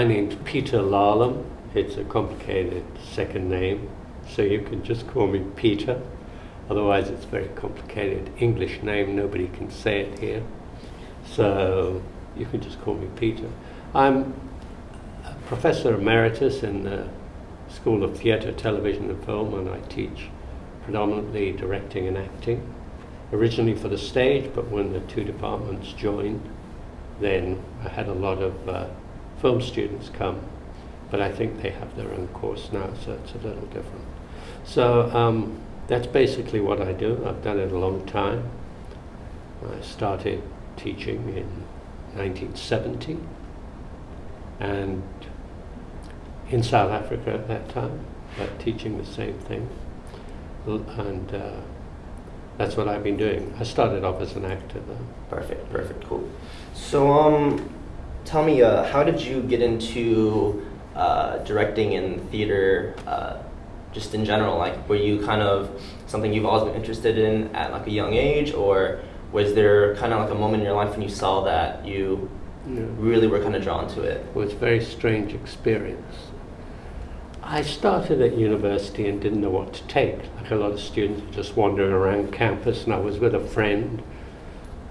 My name's Peter Larlham. It's a complicated second name, so you can just call me Peter. Otherwise, it's a very complicated English name. Nobody can say it here. So you can just call me Peter. I'm a professor emeritus in the School of Theatre, Television and Film, and I teach predominantly directing and acting. Originally for the stage, but when the two departments joined, then I had a lot of uh, film students come. But I think they have their own course now, so it's a little different. So um, that's basically what I do. I've done it a long time. I started teaching in 1970 and in South Africa at that time, but teaching the same thing. And uh, that's what I've been doing. I started off as an actor though. Perfect, perfect, cool. So, um, tell me, uh, how did you get into uh, directing in theater, uh, just in general? Like, were you kind of something you've always been interested in at like a young age, or was there kind of like a moment in your life when you saw that you Yeah. really were kind of drawn to it? It was a very strange experience. I started at university and didn't know what to take. Like a lot of students were just wandering around campus, and I was with a friend.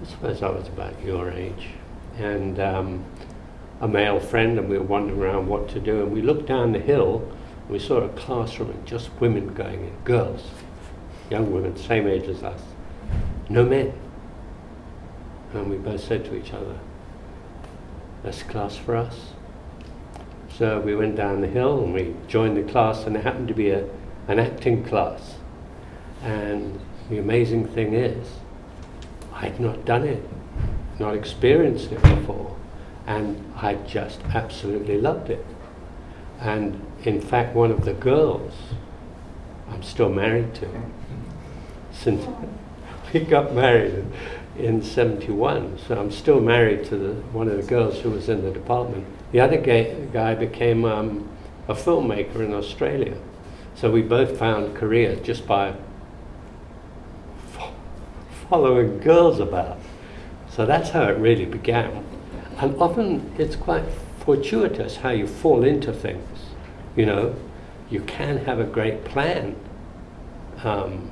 I suppose I was about your age, and um, a male friend, and we were wandering around what to do. And we looked down the hill, and we saw a classroom and just women going in, girls, young women, same age as us, no men. And we both said to each other, "That's class for us." So we went down the hill and we joined the class, and it happened to be a, an acting class. And the amazing thing is, I'd not done it, not experienced it before, and I just absolutely loved it. And in fact, one of the girls I'm still married to, since we got married in 71, so I'm still married to the, one of the girls who was in the department. The other guy became um, a filmmaker in Australia. So we both found careers just by following girls about. So that's how it really began. And often it's quite fortuitous how you fall into things. You know, you can have a great plan. Um,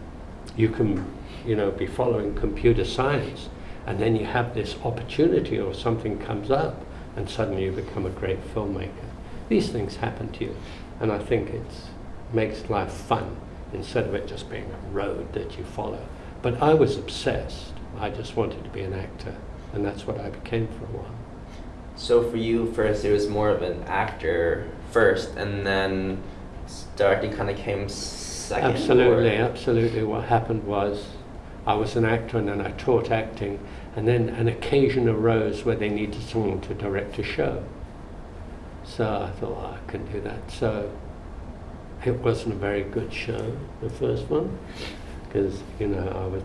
you can, you know, be following computer science, and then you have this opportunity or something comes up, and suddenly you become a great filmmaker. These things happen to you, and I think it makes life fun instead of it just being a road that you follow. But I was obsessed. I just wanted to be an actor, and that's what I became for a while. So for you, first it was more of an actor first, and then directing kind of came second. Absolutely, or- absolutely. What happened was I was an actor and then I taught acting, and then an occasion arose where they needed someone to direct a show. So I thought, oh, I can do that. So it wasn't a very good show, the first one, because, you know, I was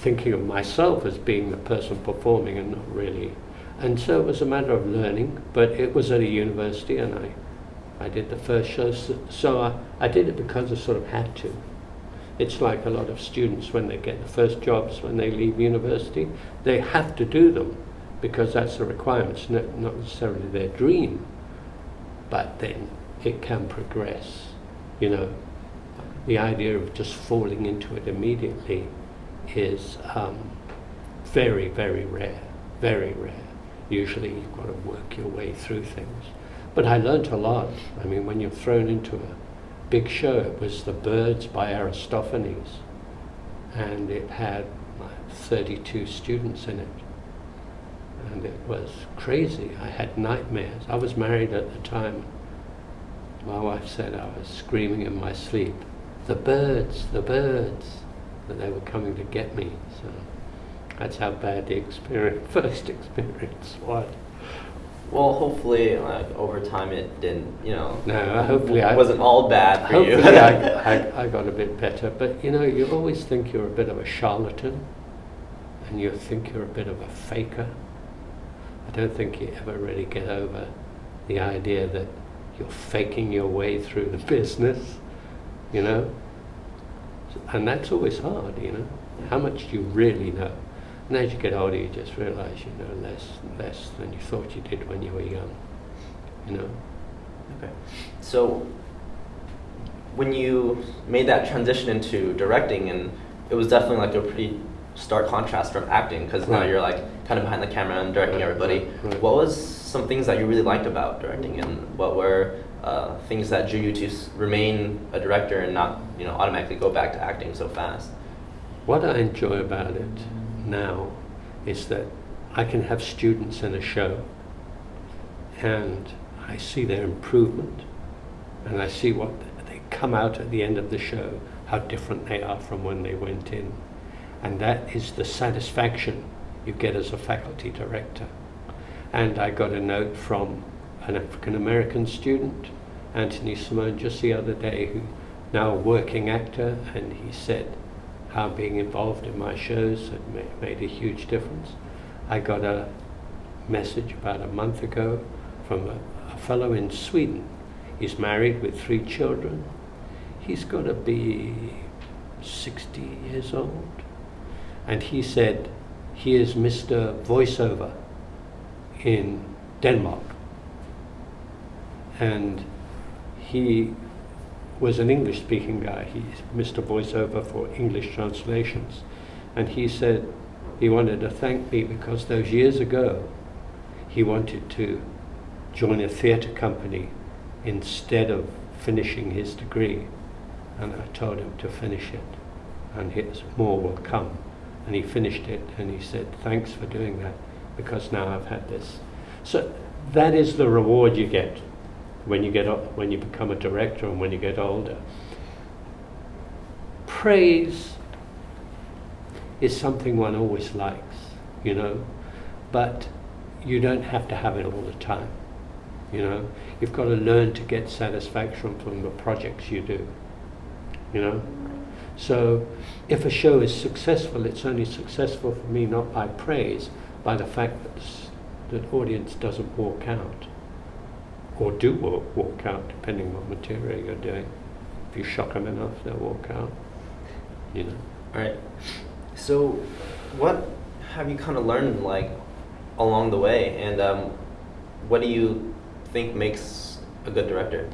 thinking of myself as being the person performing and not really. And so it was a matter of learning, but it was at a university and I I did the first show, so, so I, I did it because I sort of had to. It's like a lot of students when they get the first jobs when they leave university, they have to do them because that's the requirements, not, not necessarily their dream. But then it can progress, you know. The idea of just falling into it immediately is um, very, very rare, very rare. Usually you've got to work your way through things. But I learnt a lot. I mean, when you're thrown into a big show, it was The Birds by Aristophanes, and it had like 32 students in it. And it was crazy. I had nightmares. I was married at the time. My wife said I was screaming in my sleep, The birds, the birds, that they were coming to get me. So that's how bad the experience, first experience was. Well, hopefully, like over time, it didn't. You know. No, hopefully I- wasn't all bad for you. Hopefully, I, I, I got a bit better. But you know, you always think you're a bit of a charlatan, and you think you're a bit of a faker. I don't think you ever really get over the idea that you're faking your way through the business, you know. And that's always hard, you know. How much do you really know? And as you get older, you just realize you know less less than you thought you did when you were young. you know. Okay. So when you made that transition into directing, and it was definitely like a pretty stark contrast from acting, because now you're like kind of behind the camera and directing Right, everybody. right, right. What was some things that you really liked about directing, and what were uh, things that drew you to remain a director and not, you know, automatically go back to acting so fast? What I enjoy about it now is that I can have students in a show and I see their improvement and I see what they come out at the end of the show, how different they are from when they went in. And that is the satisfaction you get as a faculty director. And I got a note from an African American student, Anthony Simone, just the other day, who now a working actor, and he said how being involved in my shows had ma- made a huge difference. I got a message about a month ago from a, a fellow in Sweden. He's married with three children. He's got to be 60 years old. And he said he is Mr. Voiceover in Denmark. And he was an English speaking guy. He's Mr. Voiceover for English translations. And he said he wanted to thank me because those years ago he wanted to join a theatre company instead of finishing his degree. And I told him to finish it, and his more will come. And he finished it, and he said, Thanks for doing that, because now I've had this. So that is the reward you get when you get when you become a director and when you get older. Praise is something one always likes, you know, but you don't have to have it all the time. You know, you've got to learn to get satisfaction from the projects you do. You know, so if a show is successful, it's only successful for me not by praise, by the fact that the audience doesn't walk out or do walk, walk out, depending on what material you're doing. If you shock them enough, they'll walk out. You know. All right. So, what have you kind of learned like along the way, and um, what do you think makes a good director?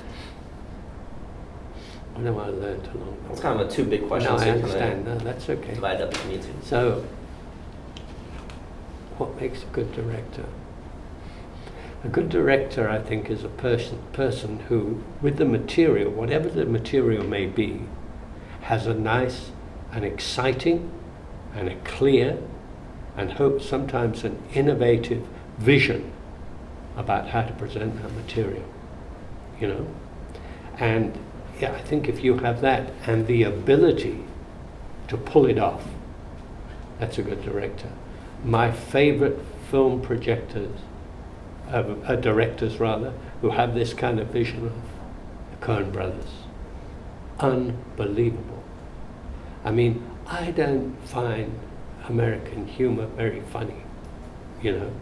What have I learned along the It's kind of a two big question. No, so I understand. Kind No, that's okay. divide up if you need to. So, what makes a good director? A good director, I think, is a person person who, with the material, whatever the material may be, has a nice and exciting and a clear and hope sometimes an innovative vision about how to present that material. You know? And yeah, I think if you have that and the ability to pull it off, that's a good director. My favorite film projectors, uh, directors rather, who have this kind of vision of the Coen brothers. Unbelievable. I mean, I don't find American humor very funny, you know,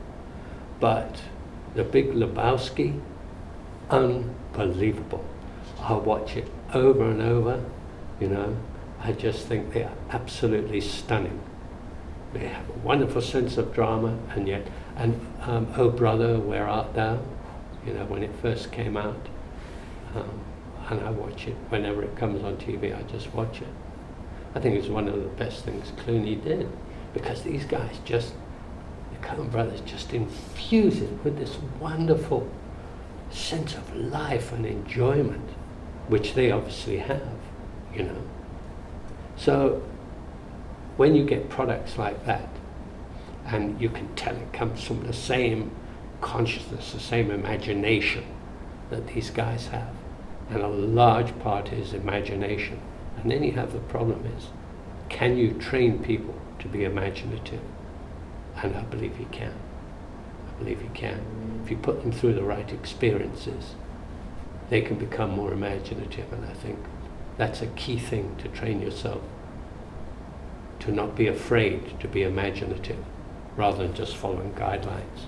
but The Big Lebowski, unbelievable. I'll watch it over and over, you know. I just think they are absolutely stunning. They have a wonderful sense of drama, and yet, and um, Oh Brother, Where Art Thou? You know, when it first came out. Um, and I watch it whenever it comes on TV, I just watch it. I think it's one of the best things Clooney did because these guys just, the Coen brothers just infuse it with this wonderful sense of life and enjoyment, which they obviously have, you know. So when you get products like that, and you can tell it comes from the same consciousness, the same imagination that these guys have, and a large part is imagination. And then you have the problem is, can you train people to be imaginative? And I believe you can. I believe you can. If you put them through the right experiences, they can become more imaginative. And I think that's a key thing to train yourself to not be afraid to be imaginative rather than just following guidelines.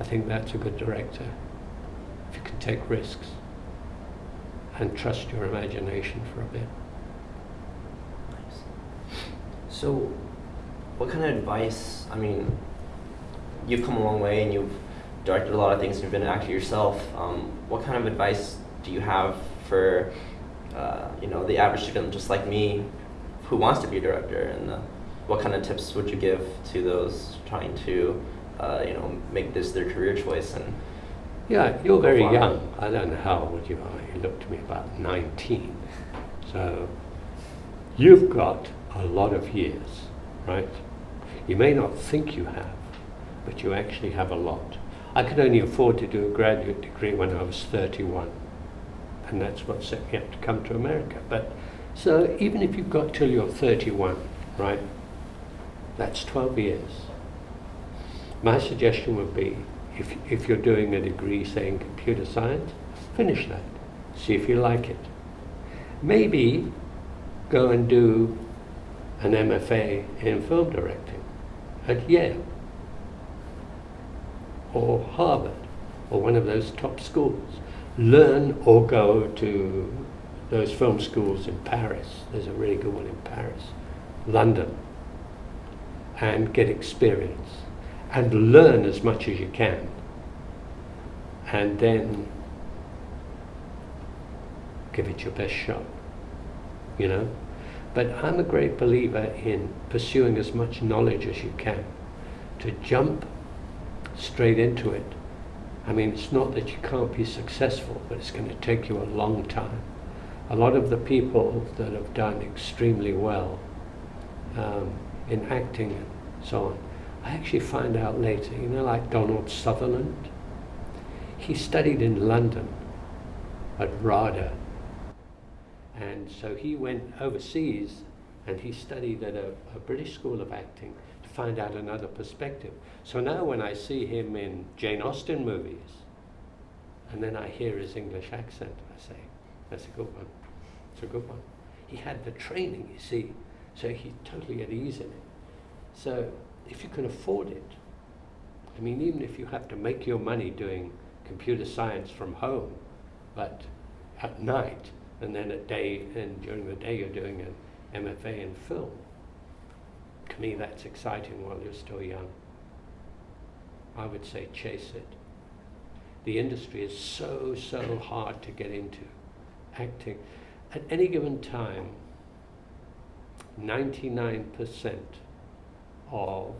I think that's a good director. If you can take risks and trust your imagination for a bit. Nice. So, what kind of advice? I mean, you've come a long way and you've directed a lot of things, and you've been an actor yourself. Um, what kind of advice do you have for, uh, you know, the average student just like me, who wants to be a director, and uh, what kind of tips would you give to those trying to, uh, you know, make this their career choice? And Yeah, you're very Wow. young. I don't know how old you are. You look to me about 19. So you've got a lot of years, right? You may not think you have, but you actually have a lot. I could only afford to do a graduate degree when I was 31. And that's what set me up to come to America. But so even if you've got till you're 31, right? That's 12 years. My suggestion would be if, if you're doing a degree, say in computer science, finish that. See if you like it. Maybe go and do an MFA in film directing at Yale or Harvard or one of those top schools. Learn or go to those film schools in Paris. There's a really good one in Paris, London, and get experience and learn as much as you can. And then give it your best shot, you know? But I'm a great believer in pursuing as much knowledge as you can. To jump straight into it, I mean, it's not that you can't be successful, but it's going to take you a long time. A lot of the people that have done extremely well um, in acting and so on, I actually find out later, you know, like Donald Sutherland, he studied in London at RADA. And so he went overseas and he studied at a, a British school of acting to find out another perspective. So now when I see him in Jane Austen movies, and then I hear his English accent, I say, that's a good one. It's a good one. He had the training, you see, so he's totally at ease in it. So if you can afford it, I mean, even if you have to make your money doing computer science from home, but at night, and then at day, and during the day you're doing an MFA in film, to me that's exciting while you're still young. I would say chase it. The industry is so, so hard to get into. Acting. At any given time, 99% of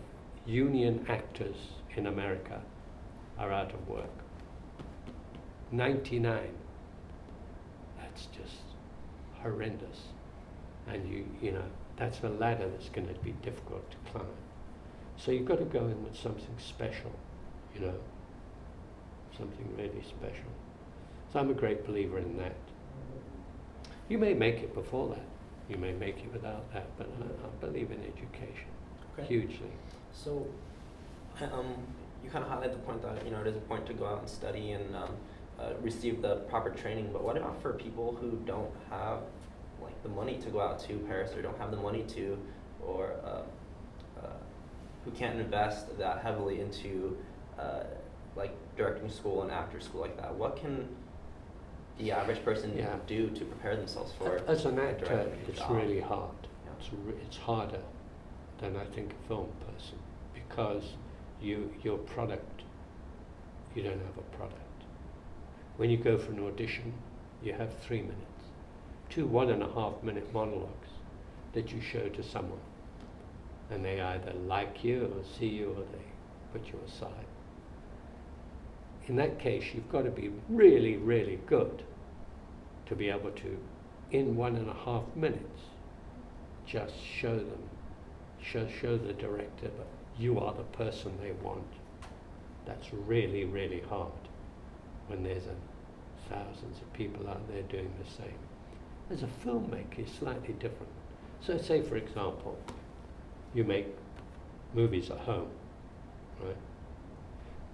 union actors in America are out of work. 99. That's just horrendous. And you, you know, that's a ladder that's going to be difficult to climb. So you've got to go in with something special, you know, something really special. So I'm a great believer in that. You may make it before that. You may make it without that, but I, I believe in education Okay. hugely. So, um, you kind of highlight the point that you know it is important to go out and study and um, uh, receive the proper training. But what about for people who don't have like the money to go out to Paris or don't have the money to, or uh, uh, who can't invest that heavily into uh, like directing school and after school like that? What can the average person Yeah. do to prepare themselves for? As an actor, it's job? really hard. Yeah. It's, it's harder than I think a film person because you your product, you don't have a product. When you go for an audition, you have three minutes, two one and a half minute monologues that you show to someone, and they either like you or see you or they put you aside. In that case, you've got to be really, really good to be able to, in one and a half minutes, just show them, show, show the director that you are the person they want. That's really, really hard when there's a, thousands of people out there doing the same. As a filmmaker, it's slightly different. So say, for example, you make movies at home, right?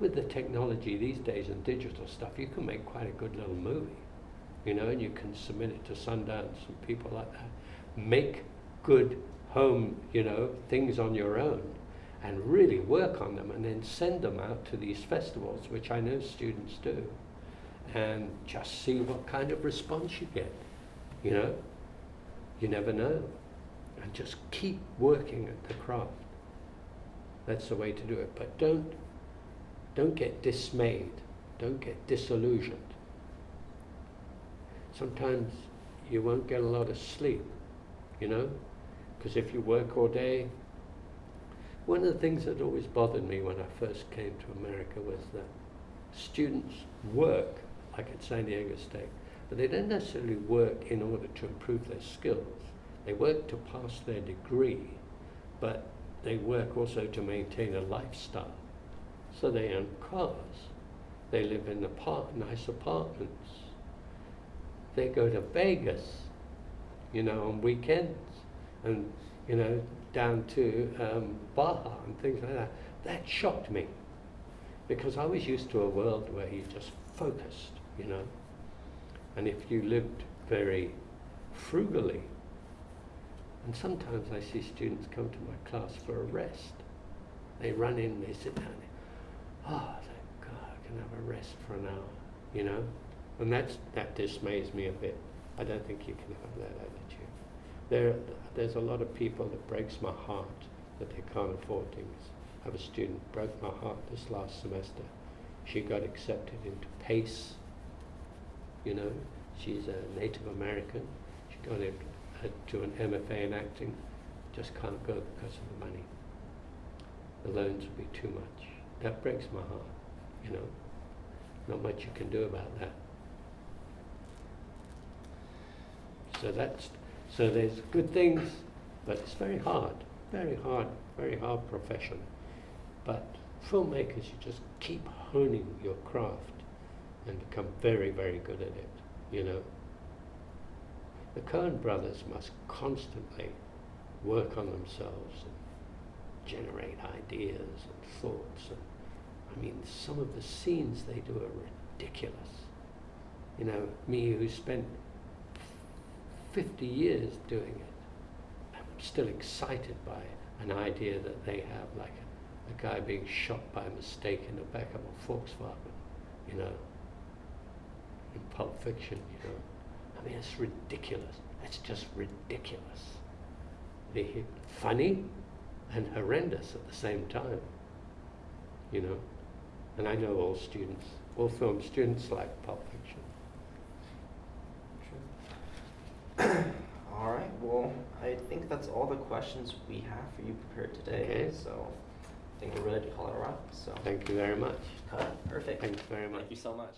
With the technology these days and digital stuff, you can make quite a good little movie, you know, and you can submit it to Sundance and people like that. Make good home, you know, things on your own and really work on them and then send them out to these festivals, which I know students do, and just see what kind of response you get, you know. You never know. And just keep working at the craft. That's the way to do it. But don't don't get dismayed, don't get disillusioned. Sometimes you won't get a lot of sleep, you know, because if you work all day, one of the things that always bothered me when I first came to America was that students work, like at San Diego State, but they don't necessarily work in order to improve their skills. They work to pass their degree, but they work also to maintain a lifestyle. So they own cars, they live in apart- nice apartments, they go to Vegas, you know, on weekends, and you know, down to um, Baja and things like that. That shocked me because I was used to a world where you just focused, you know, and if you lived very frugally, and sometimes I see students come to my class for a rest. They run in, they sit down. Oh, thank God, I can have a rest for an hour, you know? And that's, that dismays me a bit. I don't think you can have that attitude. There, there's a lot of people that breaks my heart that they can't afford things. I have a student broke my heart this last semester. She got accepted into PACE. You know, she's a Native American. She got into uh, to an MFA in acting, just can't go because of the money. The loans would be too much. That breaks my heart, you know. Not much you can do about that. So that's so there's good things, but it's very hard, very hard, very hard profession. But filmmakers, you just keep honing your craft and become very, very good at it, you know. The Coen brothers must constantly work on themselves and generate ideas and thoughts. And I mean, some of the scenes they do are ridiculous. You know, me who spent 50 years doing it, I'm still excited by an idea that they have, like a, a guy being shot by mistake in the back of a Volkswagen, you know, in Pulp Fiction, you know. I mean, it's ridiculous. It's just ridiculous. The funny and horrendous at the same time. You know, and I know all students, all film students like Pulp Fiction. All right. Well, I think that's all the questions we have for you prepared today. Okay. So I think we're ready to call it a wrap. So Thank you very much. cut. Perfect. Thanks very much. Thank you so much.